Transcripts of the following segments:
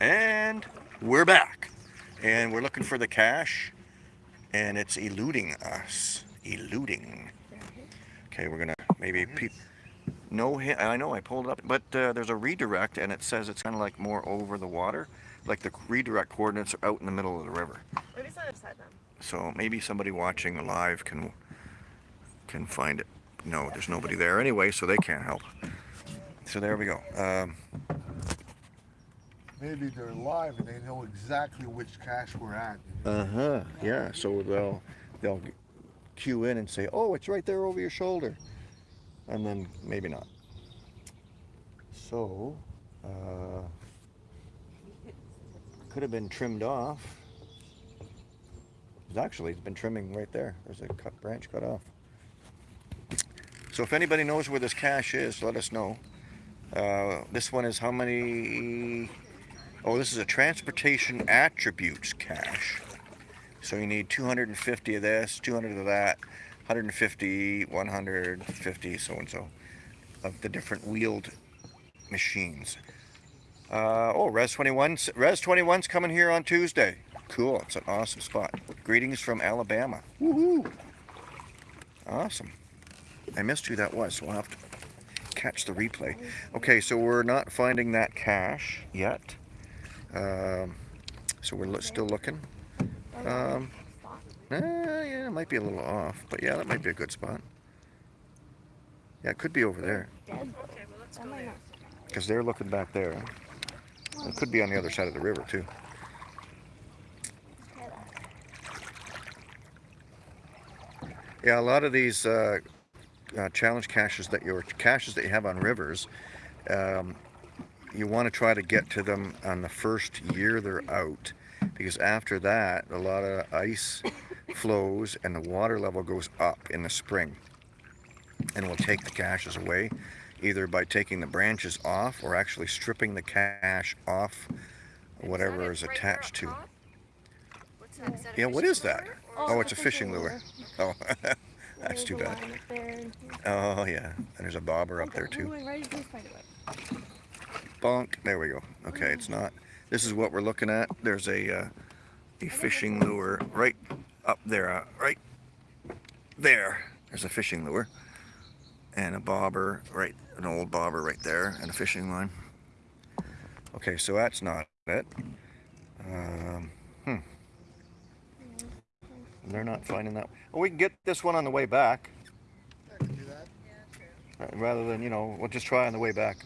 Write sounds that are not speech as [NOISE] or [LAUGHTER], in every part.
And we're back. And we're looking for the cache. And it's eluding us. Eluding. Okay, we're gonna maybe peep. No hit. I know I pulled it up, but uh, there's a redirect, and it says it's kind of like more over the water, like the redirect coordinates are out in the middle of the river. Maybe it's not beside them. So maybe somebody watching live can can find it. No, there's nobody there anyway, so they can't help. So there we go. Um, Maybe they're live and they know exactly which cache we're at. uh huh. Yeah. So they'll they'll cue in and say, "Oh, it's right there over your shoulder," and then maybe not. So uh, could have been trimmed off. It's actually it's been trimming right there. There's a cut branch cut off. So if anybody knows where this cache is, let us know. Uh, this one is how many? Oh, this is a transportation attributes cache. So you need 250 of this, 200 of that, 150, 150, so and so, of the different wheeled machines. Uh, oh, Res 21, Res 21's coming here on Tuesday. Cool, it's an awesome spot. Greetings from Alabama. Woohoo! Awesome. I missed who that was, so I'll have to catch the replay. Okay, so we're not finding that cache yet. Um, so we're still looking. Um, eh, yeah, it might be a little off, but yeah, that might be a good spot. Yeah, it could be over there. because they're looking back there. It could be on the other side of the river, too. Yeah, a lot of these uh, uh, challenge caches that your caches that you have on rivers, um, you want to try to get to them on the first year they're out, because after that, a lot of ice flows and the water level goes up in the spring, and will take the caches away, either by taking the branches off or actually stripping the cache off whatever is attached to. That Yeah, what is that? lure? Oh, it's a fishing lure. Oh, [LAUGHS] that's too bad. Oh yeah, and there's a bobber up there too. Bonk. There we go. Okay, it's not. This is what we're looking at. There's a uh, a fishing lure right up there. Uh, right there. There's a fishing lure and a bobber right, an old bobber right there, and a fishing line. Okay, so that's not it. Um, hmm. They're not finding that. Well, we can get this one on the way back. I can do that. Uh, rather than you know we'll just try on the way back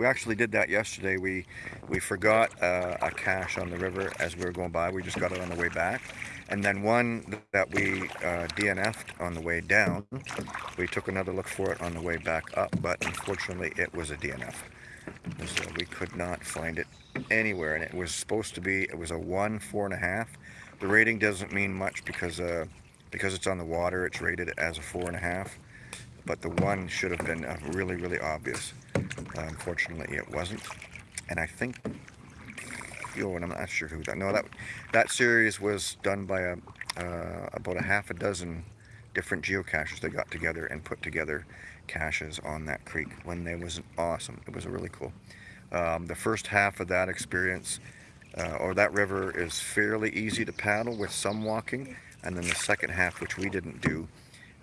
we actually did that yesterday. We we forgot uh, a cache on the river as we were going by. We just got it on the way back. And then one that we uh, DNF'd on the way down we took another look for it on the way back up but unfortunately it was a DNF so we could not find it anywhere. And it was supposed to be it was a one four and a half. The rating doesn't mean much because uh, because it's on the water it's rated as a four and a half. But the one should have been uh, really really obvious unfortunately it wasn't. And I think oh and I'm not sure who that no that that series was done by a uh, about a half a dozen different geocaches that got together and put together caches on that creek when they was awesome. It was a really cool um, the first half of that experience uh, or that river is fairly easy to paddle with some walking. And then the second half which we didn't do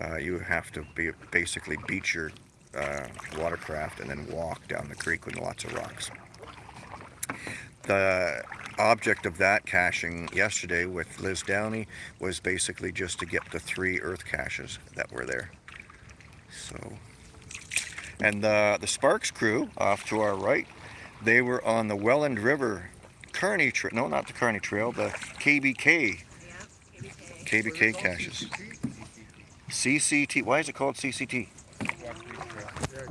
uh, you have to be, basically beat your uh, watercraft and then walk down the creek with lots of rocks. The object of that caching yesterday with Liz Downey was basically just to get the three earth caches that were there. So, and the, the Sparks crew off to our right, they were on the Welland River Kearney Trail, no not the Kearney Trail, the KBK, Yeah, KBK. KBK caches. CCT, why is it called CCT? Yeah,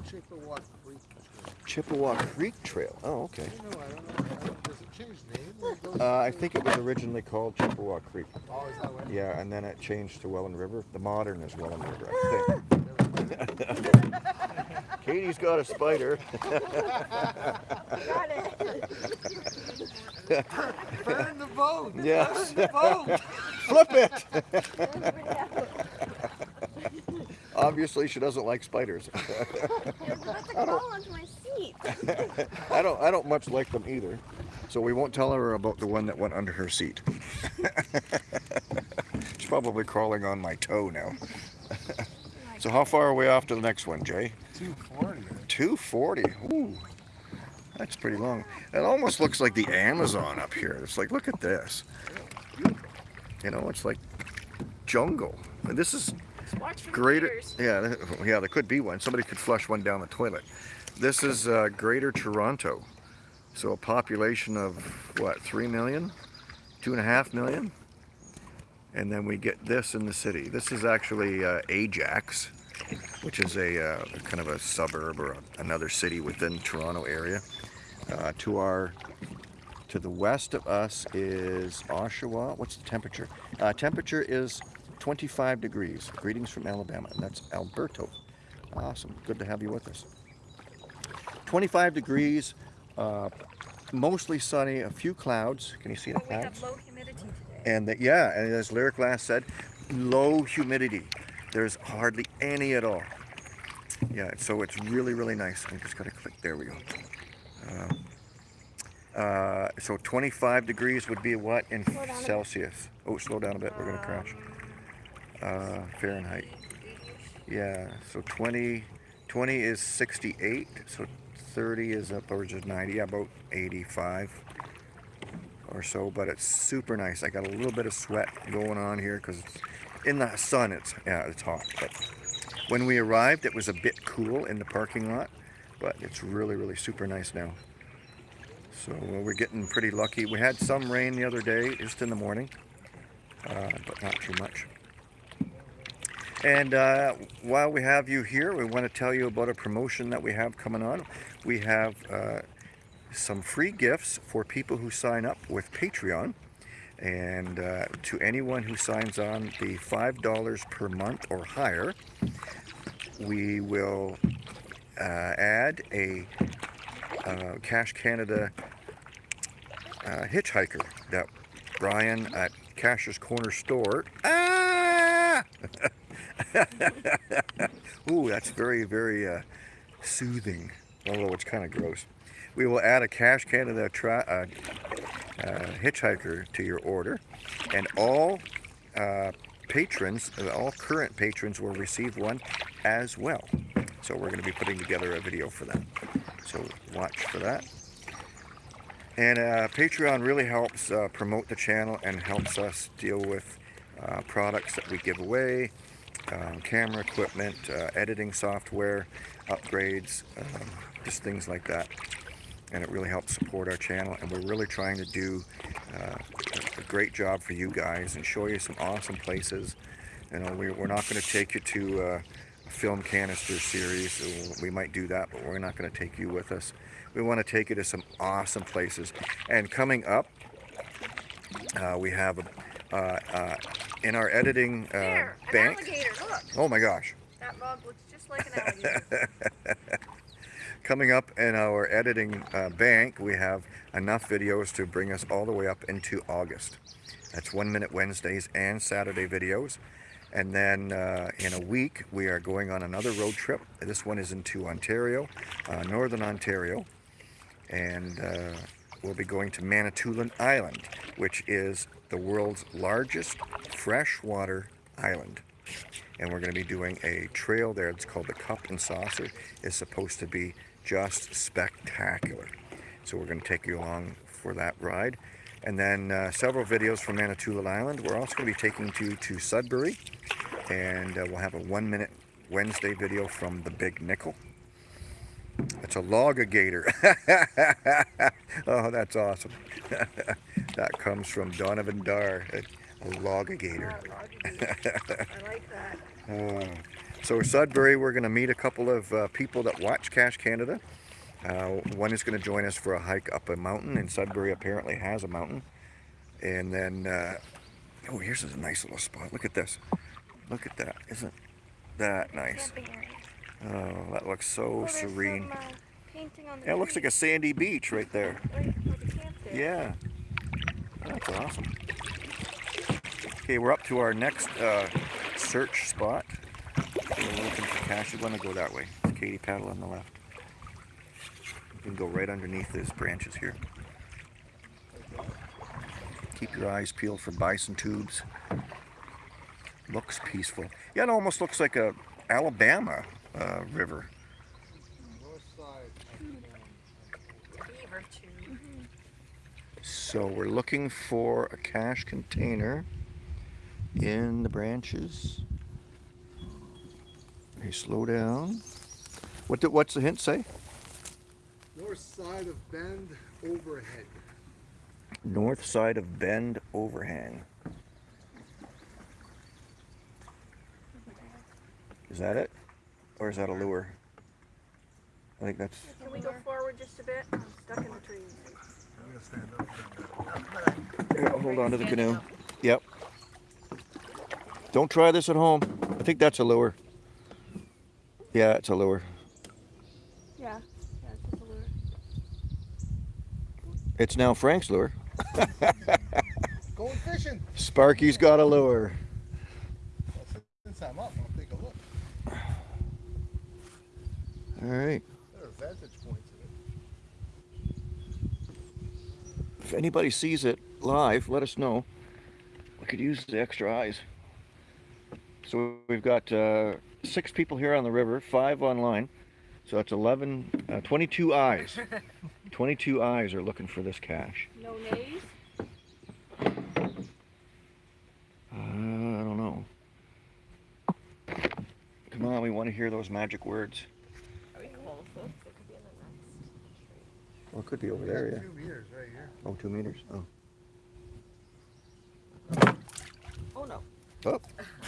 Chippewa Creek Trail. Chippewa Creek Trail. Oh, okay. I don't know. I don't, does it change name? when it goes- Uh, I think it was originally called Chippewa Creek. Oh, is that what? Yeah, and then it changed to Welland River. The modern is Welland River, I [LAUGHS] think. [LAUGHS] Katie's got a spider. Got [LAUGHS] it. Burn the boat! Yes. Burn the boat! Flip it! Obviously, she doesn't like spiders. [LAUGHS] I don't I don't much like them either. So we won't tell her about the one that went under her seat. [LAUGHS] She's probably crawling on my toe now. [LAUGHS] so how far are we off to the next one, Jay? 240. 240. Ooh. That's pretty long. It almost looks like the Amazon up here. It's like, look at this. You know, it's like jungle. And this is greater. Yeah, yeah, there could be one. Somebody could flush one down the toilet. This is uh, Greater Toronto. So a population of what, three million, two and a half million, and then we get this in the city. This is actually uh, Ajax, which is a uh, kind of a suburb or another city within Toronto area. Uh, to our to the west of us is Oshawa. What's the temperature? Uh, temperature is 25 degrees. Greetings from Alabama. And that's Alberto. Awesome. Good to have you with us. 25 degrees, uh, mostly sunny, a few clouds. Can you see the Oh, we have clouds? low humidity today. And the, yeah, and as Lyric last said, low humidity. There's hardly any at all. Yeah, so it's really, really nice. I just gotta click. There we go. Um, uh, so 25 degrees would be what in Slow down a bit. Celsius? Oh, slow down a bit. We're gonna crash. Uh, Fahrenheit. Yeah, so 20, 20 is 68, so 30 is upwards of 90, yeah, about 85 or so, but it's super nice. I got a little bit of sweat going on here because in the sun it's, yeah, it's hot. But when we arrived, it was a bit cool in the parking lot, but it's really, really super nice now. So uh, we're getting pretty lucky. We had some rain the other day, just in the morning, uh, but not too much. And uh, while we have you here, we want to tell you about a promotion that we have coming on. We have uh, some free gifts for people who sign up with Patreon. And uh, to anyone who signs on the $5 per month or higher, we will uh, add a uh, Cache Canada uh, hitchhiker that Brian at Cash's Corner Store. Ah! [LAUGHS] [LAUGHS] Ooh, that's very, very uh, soothing, although it's kind of gross. We will add a Cache Canada tra- uh, uh, hitchhiker to your order, and all uh, patrons, all current patrons, will receive one as well. So we're going to be putting together a video for that. So watch for that. And uh, Patreon really helps uh, promote the channel and helps us deal with uh, products that we give away, um, camera equipment, uh, editing software, upgrades, um, just things like that. And it really helps support our channel. And we're really trying to do uh, a great job for you guys and show you some awesome places. You know, we, we're not going to take you to uh, a film canister series. We might do that, but we're not going to take you with us. We want to take you to some awesome places. And coming up, uh, we have a, uh, uh, in our editing uh, There, an bank. Oh my gosh. that log looks just like an alligator. [LAUGHS] Coming up in our editing uh, bank, we have enough videos to bring us all the way up into August. That's One Minute Wednesdays and Saturday videos. And then uh, in a week, we are going on another road trip. This one is into Ontario, uh, Northern Ontario. And uh, we'll be going to Manitoulin Island, which is the world's largest freshwater island. And we're going to be doing a trail there. It's called the Cup and Saucer. It's supposed to be just spectacular. So we're going to take you along for that ride. And then uh, several videos from Manitoulin Island. We're also going to be taking you to Sudbury. And uh, we'll have a one minute Wednesday video from the Big Nickel. It's a logagator. [LAUGHS] oh, that's awesome. [LAUGHS] that comes from Donovan Dar, a, a logagator. I like that. Uh, so Sudbury, we're going to meet a couple of uh, people that watch Cache Canada. Uh, one is going to join us for a hike up a mountain, and Sudbury apparently has a mountain. And then, uh, oh, here's a nice little spot. Look at this. Look at that. Isn't that nice? Oh, that looks so Oh, serene. Some, uh, painting on the Yeah, it looks like a sandy beach right there. Like, like a camp there. Yeah. That's awesome. Okay, we're up to our next uh, search spot. We're looking for cache. We're going to go that way. Katie paddle on the left. You can go right underneath these branches here. Keep your eyes peeled for bison tubes. Looks peaceful. Yeah, it almost looks like a Alabama uh, river. North side. Beaver tube. So we're looking for a cache container in the branches. Hey, slow down. What do, what's the hint say? North side of bend overhead. North side of bend overhang. Is that it? Or is that a lure? I think that's. Can we go forward just a bit? I'm stuck in the trees. I'm gonna stand up. Here, I'll hold on to the canoe. Yep. Don't try this at home. I think that's a lure. Yeah, it's a lure. Yeah, yeah, it's a lure. It's now Frank's lure. [LAUGHS] Going fishing. Sparky's got a lure. Since I'm up, I'll take a look. All right. There are vantage points in it. If anybody sees it live, let us know. We could use the extra eyes. So we've got uh, six people here on the river, five online. So that's 11, uh, 22 eyes. [LAUGHS] 22 eyes are looking for this cache. No nays? Uh, I don't know. Come on, we want to hear those magic words. Are we close? It could be in the next Well, it could be over We there, got yeah. Two meters right here. Oh, two meters. Oh. Oh no. Oh.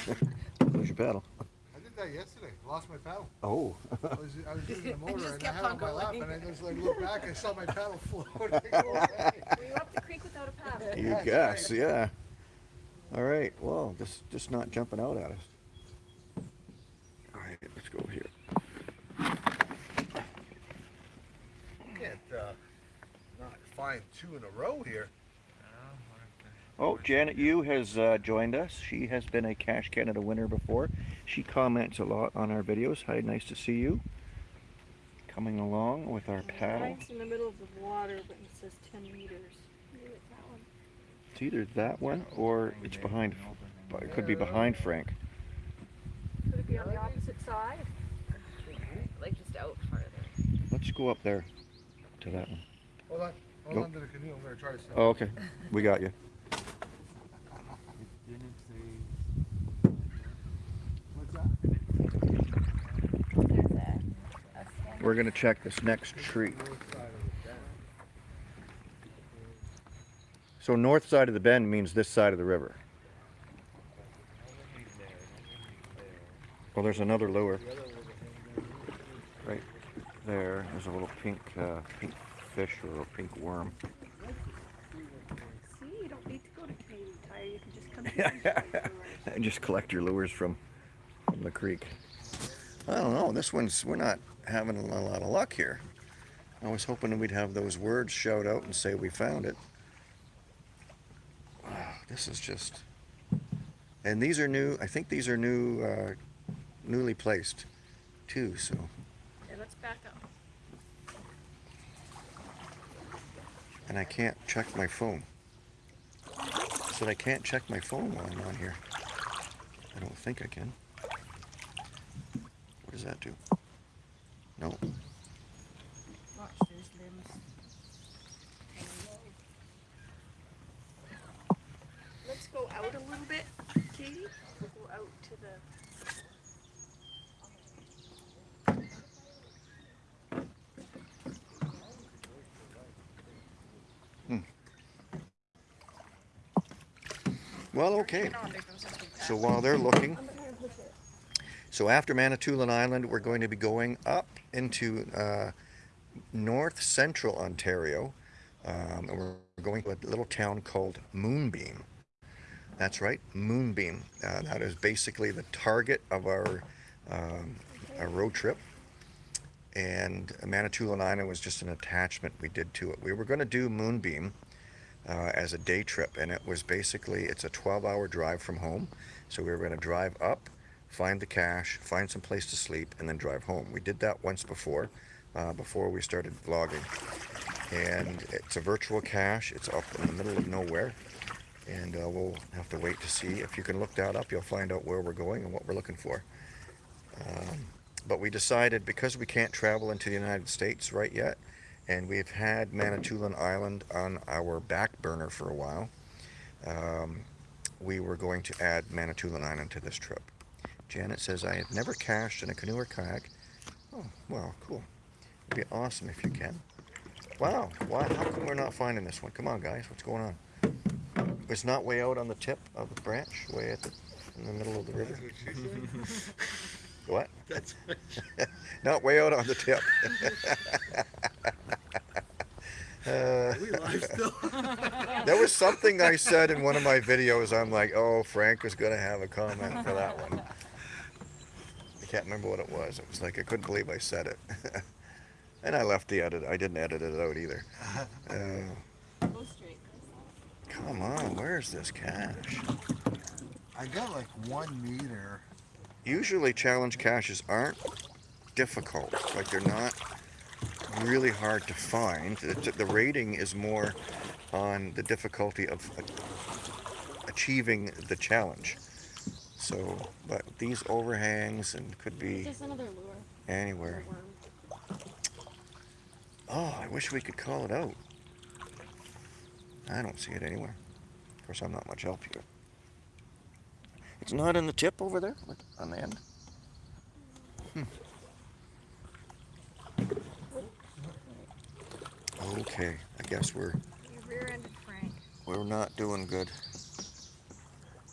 [LAUGHS] Lose your paddle. I did that yesterday. Lost my paddle. Oh. I was, I was using the [LAUGHS] motor just and I had it on on my lap and I just like looked back and saw my paddle float. I go, Were you up the creek without a paddle? You That's guess, right. yeah. All right. Well, just just not jumping out at us. All right, let's go here. Can't uh, not find two in a row here. Oh, Janet Yu has uh, joined us. She has been a Cache Canada winner before. She comments a lot on our videos. Hi, nice to see you. Coming along with our paddle. Mine's in the middle of the water, but it says 10 meters. It's that one. It's either that one or it's behind. It could be behind Frank. Could it be on the opposite side? like just out farther. Let's go up there to that one. Hold on. Hold Go. on to the canoe. I'm gonna try to stop. Oh, okay. We got you. What's that? There's a, a stand. We're gonna check this next tree. North side of the bend. So north side of the bend means this side of the river. Well, there's another lure The other one was right there. There's a little pink, uh, pink fish or a pink worm. See, you don't need to go to Canadian Tire. You can just come [LAUGHS] to and [LAUGHS] just collect your lures from, from the creek. I don't know. This one's we're not having a lot of luck here. I was hoping we'd have those words shout out and say we found it. Wow, this is just. And these are new. I think these are new, uh, newly placed, too. So Yeah, let's back up. And I can't check my phone. I said I can't check my phone while I'm on here. I don't think I can. What does that do? No. Watch, there's limbs. Let's go out a little bit, Katie. We'll go out to the. Well, okay. So while they're looking, so after Manitoulin Island, we're going to be going up into uh, north central Ontario. Um, and we're going to a little town called Moonbeam. That's right, Moonbeam. Uh, that is basically the target of our, um, our road trip. And Manitoulin Island was just an attachment we did to it. We were going to do Moonbeam uh, as a day trip, and it was basically it's a 12-hour drive from home. So we were going to drive up, find the cache, find some place to sleep, and then drive home. We did that once before. uh, before we started vlogging. And it's a virtual cache. It's up in the middle of nowhere. And uh, we'll have to wait to see. If you can look that up, you'll find out where we're going and what we're looking for. Um, but we decided because we can't travel into the United States right yet, and we've had Manitoulin Island on our back burner for a while, um, we were going to add Manitoulin Island to this trip. Janet says, I have never cached in a canoe or kayak. Oh, well, cool. It'd be awesome if you can. Wow, why, how come we're not finding this one? Come on, guys, what's going on? It's not way out on the tip of the branch, way at the, in the middle of the river? [LAUGHS] What? That's [LAUGHS] Not way out on the tip. [LAUGHS] Uh, still. [LAUGHS] there was something I [LAUGHS] said in one of my videos. I'm like, oh, Frank was going to have a comment for that one. I can't remember what it was. It was like, I couldn't believe I said it. [LAUGHS] and I left the edit. I didn't edit it out either. Uh, come on, where's this cache? I got like one meter. Usually challenge caches aren't difficult. Like they're not really hard to find. The, the rating is more on the difficulty of achieving the challenge. So, but these overhangs and could be lure. anywhere. Oh, I wish we could call it out. I don't see it anywhere. Of course, I'm not much help here. It's not in the tip over there, on the end. Hmm. Okay, I guess we're You rear-ended Frank. we're not doing good.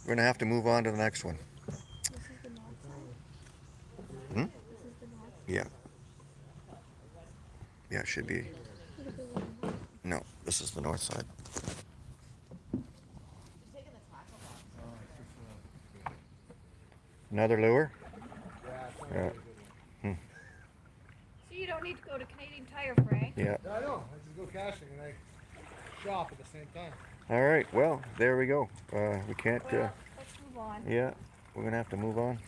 We're gonna have to move on to the next one. This is the north side. Hmm? This is the north. Yeah. Yeah, it should be. Look at the one. No, this is the north side. Another lure? Yeah. Hmm. So you don't need to go to Canadian Tire, Frank. Yeah. I know. I caching and I shop at the same time. All right. Well, there we go. Uh, we can't. Uh, let's move on. yeah, we're gonna have to move on.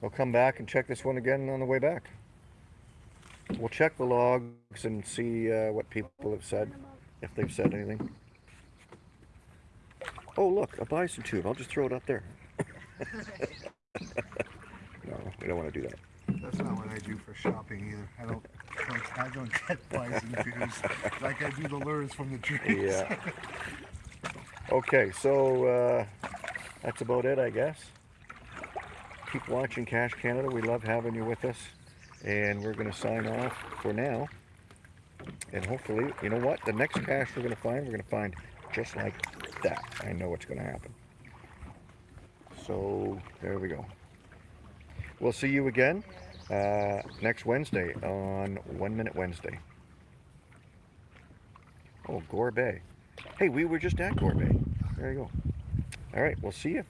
We'll come back and check this one again on the way back. We'll check the logs and see uh, what people have said, if they've said anything. Oh, look, a bison tube. I'll just throw it up there. [LAUGHS] no, we don't want to do that. That's not what I do for shopping either. I don't. I don't get bison tubes like I do the lures from the trees. Yeah. Okay, so uh, that's about it, I guess. Keep watching Cache Canada. We love having you with us. And we're going to sign off for now. And hopefully, you know what? The next cache we're going to find, we're going to find just like that. I know what's going to happen. So, there we go. We'll see you again uh, next Wednesday on One Minute Wednesday. Oh, Gore Bay. Hey, we were just at Gore Bay. There you go. All right, we'll see you.